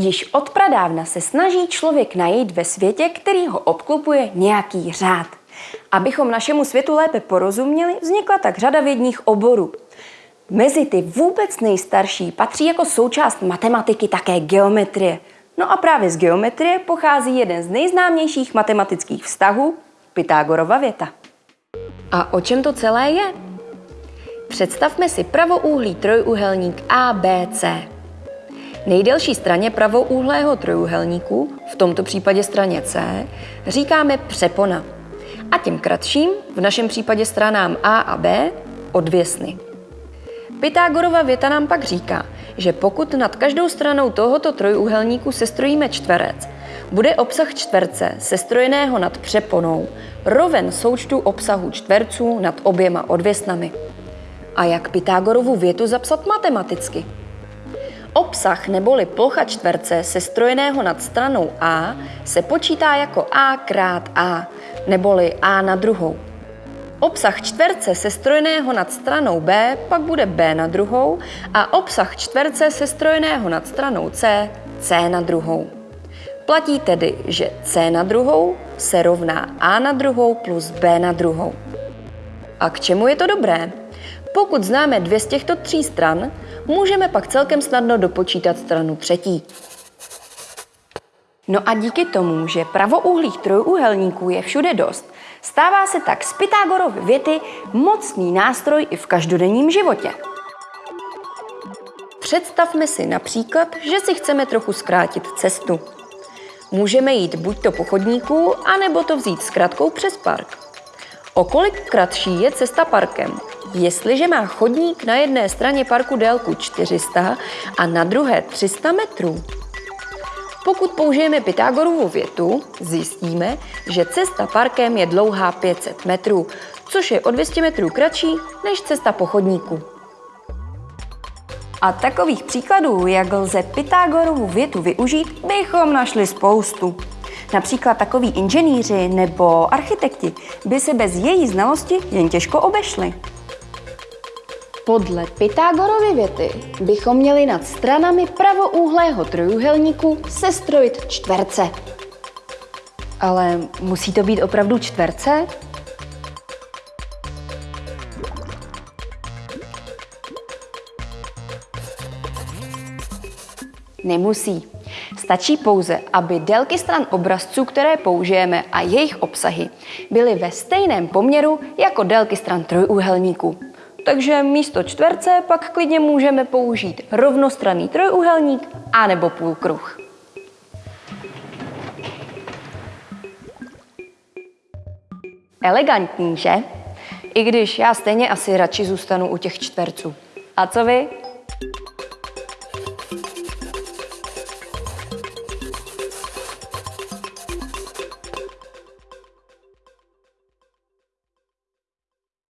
Již od pradávna se snaží člověk najít ve světě, který ho obklopuje, nějaký řád. Abychom našemu světu lépe porozuměli, vznikla tak řada vědních oborů. Mezi ty vůbec nejstarší patří jako součást matematiky také geometrie. No a právě z geometrie pochází jeden z nejznámějších matematických vztahů, Pythagorova věta. A o čem to celé je? Představme si pravouhlý trojúhelník ABC. Nejdelší straně pravouhlého trojuhelníku, v tomto případě straně C, říkáme přepona. A tím kratším, v našem případě stranám A a B, odvěsny. Pythagorova věta nám pak říká, že pokud nad každou stranou tohoto trojúhelníku sestrojíme čtverec, bude obsah čtverce sestrojeného nad přeponou roven součtu obsahu čtverců nad oběma odvěsnami. A jak Pythagorovu větu zapsat matematicky? Obsah neboli plocha čtverce sestrojeného nad stranou A se počítá jako A krát A, neboli A na druhou. Obsah čtverce sestrojeného nad stranou B pak bude B na druhou a obsah čtverce sestrojeného nad stranou C C na druhou. Platí tedy, že C na druhou se rovná A na druhou plus B na druhou. A k čemu je to dobré? Pokud známe dvě z těchto tří stran, můžeme pak celkem snadno dopočítat stranu třetí. No a díky tomu, že pravouhlých trojúhelníků je všude dost, stává se tak z Pythagorovy věty mocný nástroj i v každodenním životě. Představme si například, že si chceme trochu zkrátit cestu. Můžeme jít buď to po chodníku, anebo to vzít zkratkou přes park. O kolik kratší je cesta parkem? Jestliže má chodník na jedné straně parku délku 400 a na druhé 300 metrů. Pokud použijeme Pythagorovu větu, zjistíme, že cesta parkem je dlouhá 500 metrů, což je o 200 metrů kratší než cesta po chodníku. A takových příkladů, jak lze Pythagorovu větu využít, bychom našli spoustu. Například takoví inženýři nebo architekti by se bez její znalosti jen těžko obešli. Podle Pythagorovy věty bychom měli nad stranami pravoúhlého trojuhelníku sestrojit čtverce. Ale musí to být opravdu čtverce? Nemusí. Stačí pouze, aby délky stran obrazců, které použijeme a jejich obsahy byly ve stejném poměru jako délky stran trojúhelníku. Takže místo čtverce pak klidně můžeme použít rovnostranný trojúhelník anebo půlkruh. Elegantní, že? I když já stejně asi radši zůstanu u těch čtverců. A co vy?